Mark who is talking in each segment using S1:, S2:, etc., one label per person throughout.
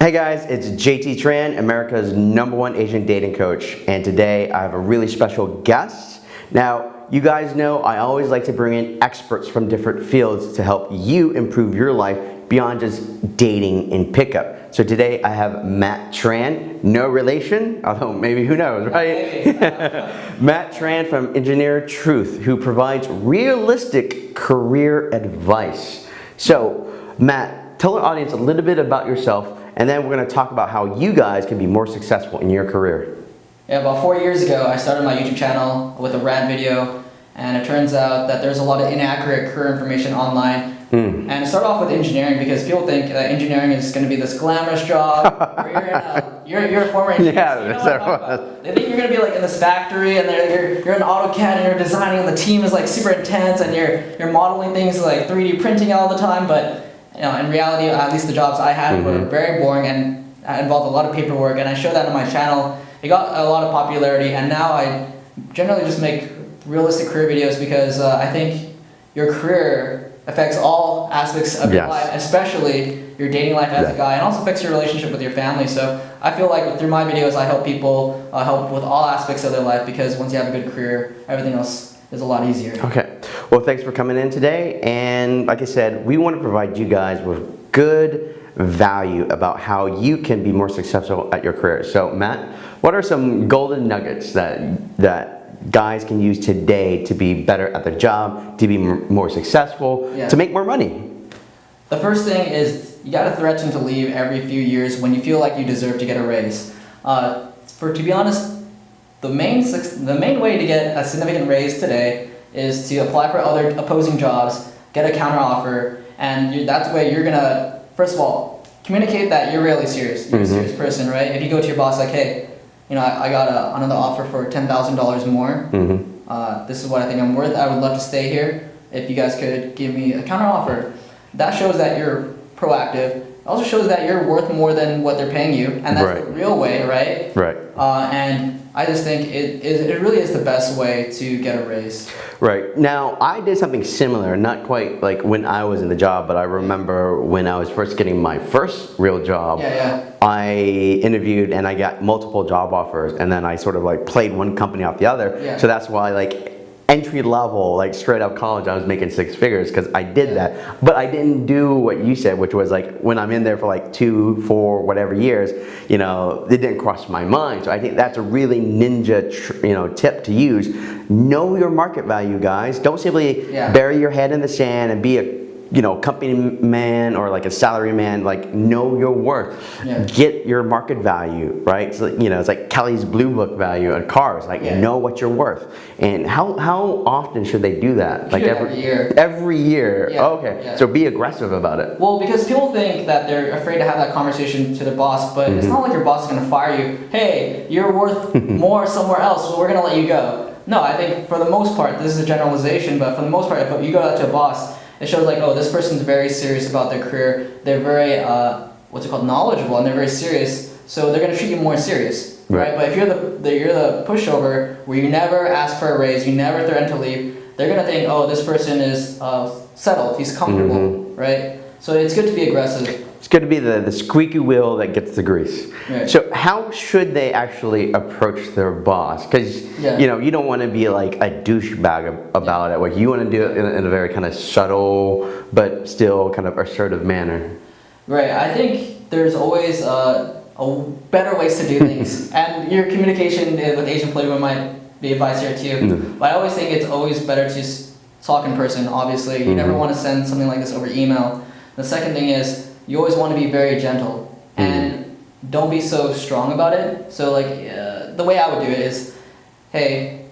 S1: Hey guys, it's JT Tran, America's number one Asian dating coach, and today I have a really special guest. Now, you guys know I always like to bring in experts from different fields to help you improve your life beyond just dating and pickup. So today I have Matt Tran, no relation, although maybe who knows, right? Matt Tran from Engineer Truth, who provides realistic career advice. So, Matt, tell our audience a little bit about yourself and then we're going to talk about how you guys can be more successful in your career.
S2: Yeah, about four years ago, I started my YouTube channel with a rant video, and it turns out that there's a lot of inaccurate career information online. Mm. And it started off with engineering because people think that engineering is going to be this glamorous job you're, a, you're, you're a former engineer. Yeah, so you know They think you're going to be like in this factory and you're, you're in AutoCAD and you're designing and the team is like super intense and you're, you're modeling things like 3D printing all the time, but you know, in reality, at least the jobs I had mm -hmm. were mm-hmm. very boring and involved a lot of paperwork, and I showed that on my channel. It got a lot of popularity, and now I generally just make realistic career videos because uh, I think your career affects all aspects of your yes. life, especially your dating life as yeah. a guy, and also affects your relationship with your family. So I feel like through my videos, I help people uh, help with all aspects of their life because once you have a good career, everything else is a lot easier.
S1: Okay. Well, thanks for coming in today. And like I said, we want to provide you guys with good value about how you can be more successful at your career. So Matt, what are some golden nuggets that, that guys can use today to be better at their job, to be more successful, yeah. to make more money?
S2: The first thing is you got to threaten to leave every few years when you feel like you deserve to get a raise. Uh, for to be honest, the main the main way to get a significant raise today is to apply for other opposing jobs, get a counteroffer, and you, that's the way you're gonna, first of all, communicate that you're really serious. You're mm -hmm. a mm-hmm. serious person, right? If you go to your boss like, hey, you know, I, I got a, another offer for $10,000 more. Mm -hmm. uh, this is what I think I'm worth. I would love to stay here. If you guys could give me a counteroffer, that shows that you're proactive. It also shows that you're worth more than what they're paying you, and that's right. the real way, right?
S1: Right.
S2: Uh, and I just think it, it, it really is the best way to get a raise.
S1: Right. Now, I did something similar, not quite like when I was in the job, but I remember when I was first getting my first real job,
S2: yeah, yeah.
S1: I interviewed and I got multiple job offers and then I sort of like played one company off the other.
S2: Yeah.
S1: So that's why like entry level, like straight out college, I was making six figures because I did yeah. that. But I didn't do what you said, which was like when I'm in there for like two, four, whatever years, you know, it didn't cross my mind. So I think that's a really ninja, you know, tip to use. Know your market value, guys. Don't simply yeah. bury your head in the sand and be a you know, company man or like a salary man, like know your worth. Yeah. Get your market value, right? So, you know, it's like Kelley's Blue Book value on cars, like yeah. know what you're worth. And how, how often should they do that?
S2: Like every, every, year.
S1: Every year? Yeah. Oh, okay. So be aggressive about it.
S2: Well, because people think that they're afraid to have that conversation to their boss, but mm -hmm. it's mm-hmm. not like your boss is going to fire you. Hey, you're worth more somewhere else, so we're going to let you go. No, I think for the most part, this is a generalization, but for the most part, if you go out to a boss it shows like, oh, this person's very serious about their career. They're very, uh, what's it called, knowledgeable, and they're very serious. So they're gonna treat you more serious, right? right? But if you're the, the, you're the pushover, where you never ask for a raise, you never threaten to leave, they're gonna think, oh, this person is uh, settled, he's comfortable, mm -hmm. right? So it's good to be aggressive.
S1: It's going to be the, the squeaky wheel that gets the grease. Right. So how should they actually approach their boss? Because yeah. you know you don't want to be like a douchebag about yeah. it. Like you want to do it in a, in a very kind of subtle but still kind of assertive manner.
S2: Right. I think there's always uh, a better ways to do things, and your communication with Asian Playboy might be advice here too. Mm. But I always think it's always better to talk in person. Obviously, you mm -hmm. never want to send something like this over email. The second thing is you always want to be very gentle mm. and don't be so strong about it. So like uh, the way I would do it is, hey,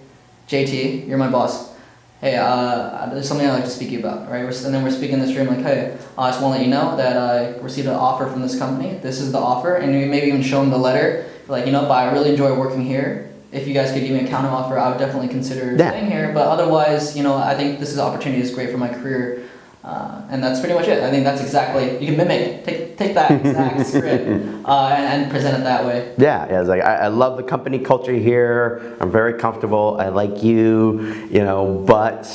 S2: JT, you're my boss. Hey, uh, there's something I'd like to speak to you about, right? and then we're speaking in this room like, hey, I just want to let you know that I received an offer from this company. This is the offer, and you maybe even show them the letter. Like, you know, but I really enjoy working here. If you guys could give me a counter offer, I would definitely consider yeah. staying here. But otherwise, you know, I think this is opportunity is great for my career. Uh, and that's pretty much it. I think that's exactly, you can mimic, take, take that exact script uh, and, and, present it that way.
S1: Yeah, yeah it's like, I, I, love the company culture here. I'm very comfortable. I like you, you know, but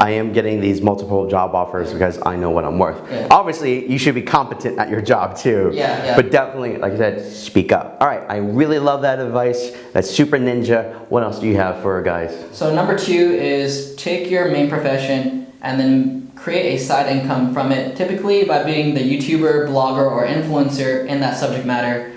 S1: I am getting these multiple job offers because I know what I'm worth.
S2: Yeah.
S1: Obviously, you should be competent at your job too.
S2: Yeah, yeah.
S1: But definitely, like I said, speak up. All right, I really love that advice. That's super ninja. What else do you have for guys?
S2: So number two is take your main profession and then create a side income from it, typically by being the YouTuber, blogger, or influencer in that subject matter.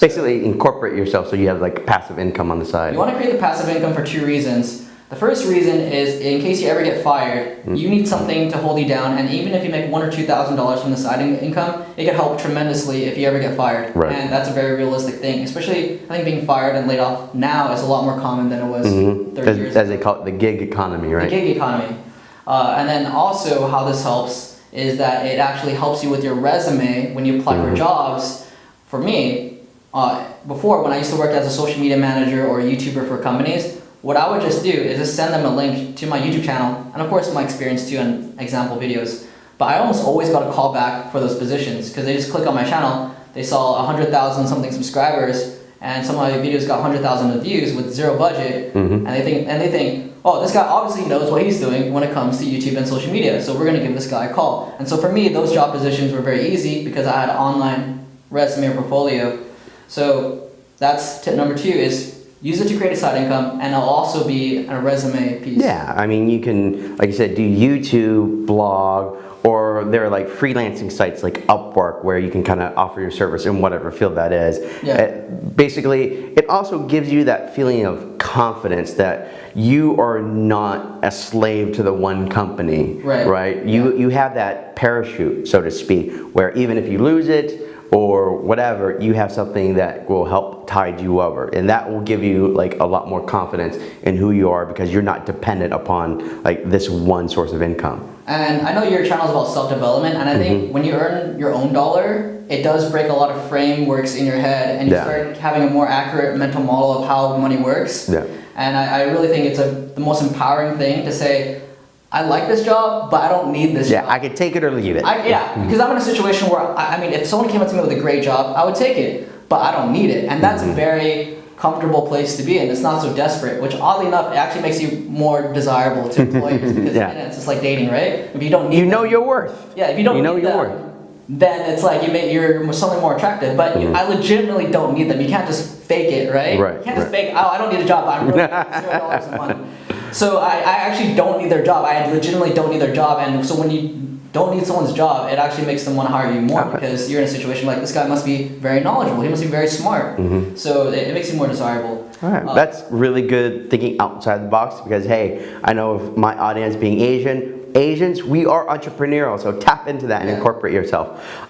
S1: Basically, incorporate yourself so you have like passive income on the side.
S2: You want to create the passive income for two reasons. The first reason is in case you ever get fired,
S1: Hmm.
S2: you need something to hold you down, and even if you make one or two thousand dollars from the side in- income, it can help tremendously if you ever get fired.
S1: Right.
S2: And that's a very realistic thing. Especially, I think being fired and laid off now is a lot more common than it was
S1: mm -hmm.
S2: 30
S1: As,
S2: years
S1: as they call it, the gig economy, right?
S2: the gig economy. Uh, and then also how this helps is that it actually helps you with your resume when you apply
S1: Mm-hmm.
S2: for jobs. For me, uh, before when I used to work as a social media manager or a YouTuber for companies, what I would just do is just send them a link to my YouTube channel, and of course my experience too and example videos. But I almost always got a call back for those positions because they just click on my channel, they saw 100,000 something subscribers, and some of my videos got 100,000 views with zero budget,
S1: Mhm.
S2: and they think and they think, oh, this guy obviously knows what he's doing when it comes to YouTube and social media, so we're gonna give this guy a call. And so for me, those job positions were very easy because I had an online resume or portfolio. So that's tip number two is use it to create a side income, and it'll also be a resume piece.
S1: Yeah, I mean, you can, like I said, do YouTube, blog, or there are like freelancing sites like Upwork where you can kind of offer your service in whatever field that is.
S2: Yeah.
S1: Uh, basically, it also gives you that feeling of confidence that you are not a slave to the one company,
S2: Right.
S1: Right? You you have that parachute, so to speak, where even if you lose it or whatever, you have something that will help tide you over, and that will give you like a lot more confidence in who you are because you're not dependent upon like this one source of income.
S2: And I know your channel is about self-development, and I
S1: Mm-hmm.
S2: think when you earn your own dollar, it does break a lot of frameworks in your head, and you
S1: Yeah.
S2: start having a more accurate mental model of how money works.
S1: Yeah.
S2: And I, I really think it's a, the most empowering thing to say, I like this job, but I don't need this
S1: Yeah,
S2: job.
S1: I could take it or leave it.
S2: I, yeah, because I'm in a situation where I, I mean, if someone came up to me with a great job, I would take it, but I don't need it, and that's
S1: Mm-hmm.
S2: a very comfortable place to be in. It's not so desperate, which oddly enough, it actually makes you more desirable to employers because
S1: Yeah.
S2: it's just like dating, right? If you don't need
S1: you know
S2: them-
S1: your worth.
S2: yeah, if you don't
S1: you know
S2: need
S1: your
S2: them,
S1: worth.
S2: then it's like you make you're something more attractive. But you, I legitimately don't need them. You can't just fake it, right?
S1: Mm-hmm. Right,
S2: You can't just fake. Oh, I don't need a job. I'm really zero dollars a month. So I, I actually don't need their job. I legitimately don't need their job. And so when you don't need someone's job, it actually makes them want to hire you more
S1: Okay.
S2: because you're in a situation like this guy must be very knowledgeable. He must be very smart.
S1: Mm-hmm.
S2: So it, it makes you more desirable.
S1: All right,
S2: Uh,
S1: that's really good thinking outside the box because hey, I know of my audience being Asian. Asians, we are entrepreneurial, so tap into that and
S2: Yeah.
S1: incorporate yourself.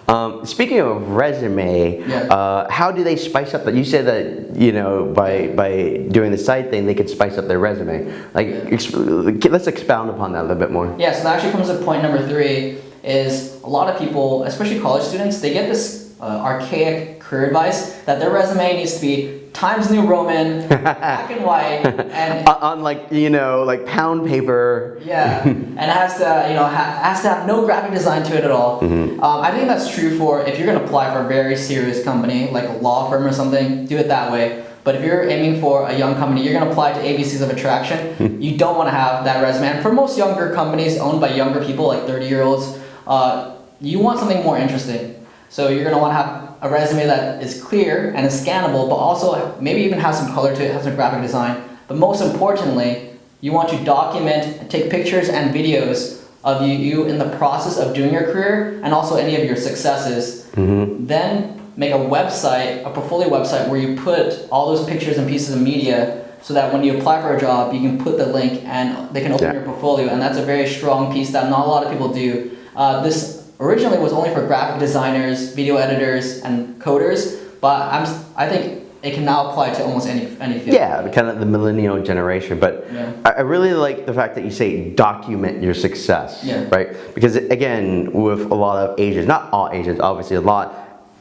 S1: Um, speaking of resume,
S2: Yeah.
S1: uh, how do they spice up that? You said that you know by by doing the side thing, they could spice up their resume. Like,
S2: Yeah.
S1: exp- let's expound upon that a little bit more.
S2: Yeah, so that actually comes to point number three is a lot of people, especially college students, they get this uh, archaic career advice that their resume needs to be Times New Roman, black and white, and
S1: On, like you know like pound paper.
S2: yeah, and it has to you know ha- has to have no graphic design to it at all.
S1: Mm-hmm.
S2: Um, I think that's true for if you're gonna apply for a very serious company like a law firm or something, do it that way. But if you're aiming for a young company, you're gonna apply to ABCs of Attraction. you don't want to have that resume. And for most younger companies owned by younger people, like 30 year olds, uh, you want something more interesting. So you're gonna want to have a resume that is clear and is scannable, but also maybe even has some color to it, has some graphic design. But most importantly, you want to document and take pictures and videos of you, you in the process of doing your career and also any of your successes. Then make a website, a portfolio website where you put all those pictures and pieces of media so that when you apply for a job, you can put the link and they can open
S1: Yeah.
S2: your portfolio. And that's a very strong piece that not a lot of people do. Uh, this originally it was only for graphic designers, video editors, and coders, but I'm, I think it can now apply to almost any, any field.
S1: Yeah, kind of the millennial generation. But
S2: Yeah.
S1: I I really like the fact that you say document your success,
S2: Yeah.
S1: right? Because again, with a lot of Asians, not all Asians, obviously a lot,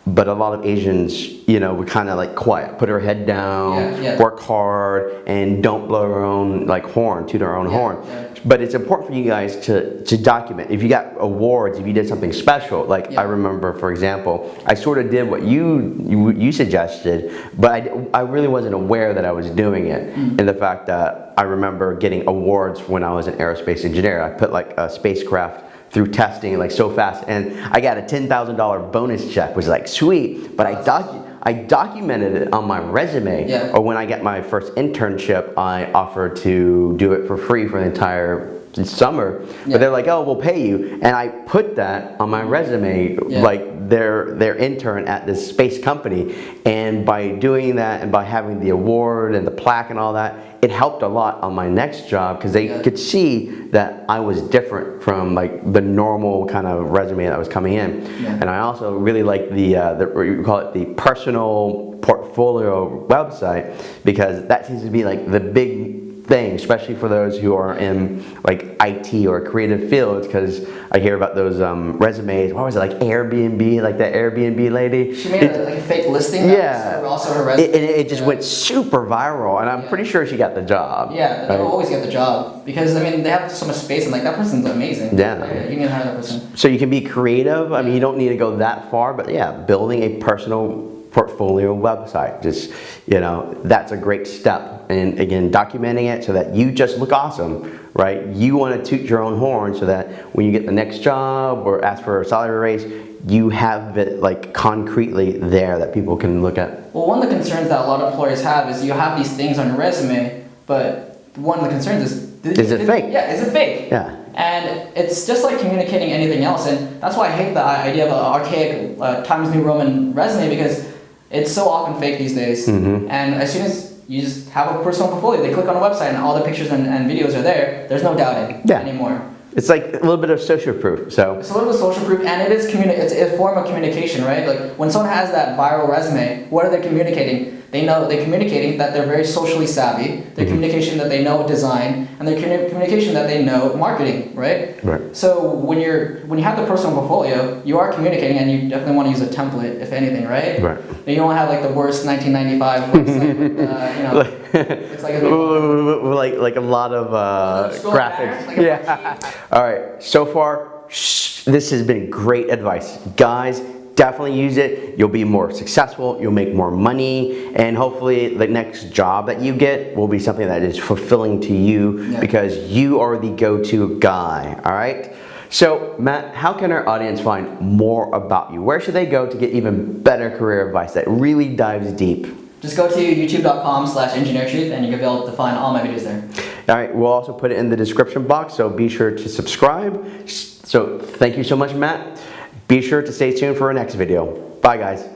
S1: but a lot of Asians, you know, we kind of like quiet, put our head down,
S2: Yeah, yeah.
S1: work hard, and don't blow our own like horn, toot our own
S2: Yeah,
S1: horn. But it's important for you guys to, to document. If you got awards, if you did something special, like
S2: Yeah.
S1: I remember, for example, I sort of did what you you, you suggested, but I, I really wasn't aware that I was doing it.
S2: Mm.
S1: And the fact that I remember getting awards when I was an aerospace engineer. I put like a spacecraft through testing like so fast, and I got a ten thousand dollar bonus check. Which was like sweet, but I docu- I documented it on my resume.
S2: Yeah.
S1: Or when I get my first internship, I offered to do it for free for the entire summer.
S2: Yeah.
S1: But they're like, oh, we'll pay you. And I put that on my resume,
S2: Yeah.
S1: like their, their intern at this space company. And by doing that and by having the award and the plaque and all that, it helped a lot on my next job because they
S2: Yeah.
S1: could see that I was different from like the normal kind of resume that was coming in.
S2: Yeah.
S1: And I also really like the, uh, the call it the personal portfolio website because that seems to be like the big thing, especially for those who are in like IT or creative fields. Because I hear about those um, resumes. What was it like Airbnb, like that Airbnb lady?
S2: She made a, like a fake listing.
S1: Yeah.
S2: Also her resume.
S1: It, it, it just
S2: Yeah.
S1: went super viral, and I'm
S2: Yeah.
S1: pretty sure she got the job.
S2: Yeah, they'll
S1: right?
S2: always get the job because I mean they have so much space and like that person's amazing.
S1: Yeah.
S2: you need to hire that person.
S1: So you can be creative. I mean, you don't need to go that far, but yeah, building a personal portfolio website, just, you know, that's a great step. And again, documenting it so that you just look awesome, right? You want to toot your own horn so that when you get the next job or ask for a salary raise, you have it like concretely there that people can look at.
S2: Well, one of the concerns that a lot of employers have is you have these things on your resume, but one of the concerns is
S1: Is it
S2: did-
S1: fake?
S2: Yeah, is it fake?
S1: Yeah.
S2: And it's just like communicating anything else, and that's why I hate the idea of an archaic uh, Times New Roman resume because it's so often fake these days.
S1: Mm-hmm.
S2: And as soon as you just have a personal portfolio, they click on a website and all the pictures and, and videos are there. There's no doubting
S1: Yeah.
S2: anymore.
S1: It's like a little bit of social proof. So
S2: It's a little bit of social proof, and it is communi- It's a form of communication, right? Like when someone has that viral resume, what are they communicating? They know they're communicating that they're very socially savvy. They're communication that they know design, and they're communication that they know marketing, right?
S1: Right.
S2: So when you're when you have the personal portfolio, you are communicating, and you definitely want to use a template, if anything, right?
S1: Right.
S2: And you don't have like the worst 1995 website, uh, you know, it's like a
S1: like like a lot of uh, graphics.
S2: like
S1: yeah. All right. So far, shh, this has been great advice, guys. Definitely use it. You'll be more successful. You'll make more money, and hopefully, the next job that you get will be something that is fulfilling to you
S2: Yeah.
S1: because you are the go-to guy. All right. So, Matt, how can our audience find more about you? Where should they go to get even better career advice that really dives deep?
S2: Just go to youtube.com slash engineertruth and you can be able to find all my videos there.
S1: All right, we'll also put it in the description box, so be sure to subscribe. So thank you so much, Matt. Be sure to stay tuned for our next video. Bye, guys.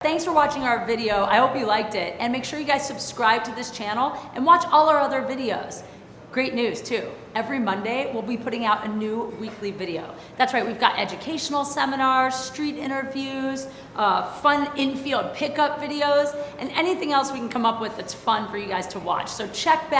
S3: Thanks for watching our video. I hope you liked it. And make sure you guys subscribe to this channel and watch all our other videos. Great news too. Every Monday, we'll be putting out a new weekly video. That's right, we've got educational seminars, street interviews, uh, fun in-field pickup videos, and anything else we can come up with that's fun for you guys to watch. So check back.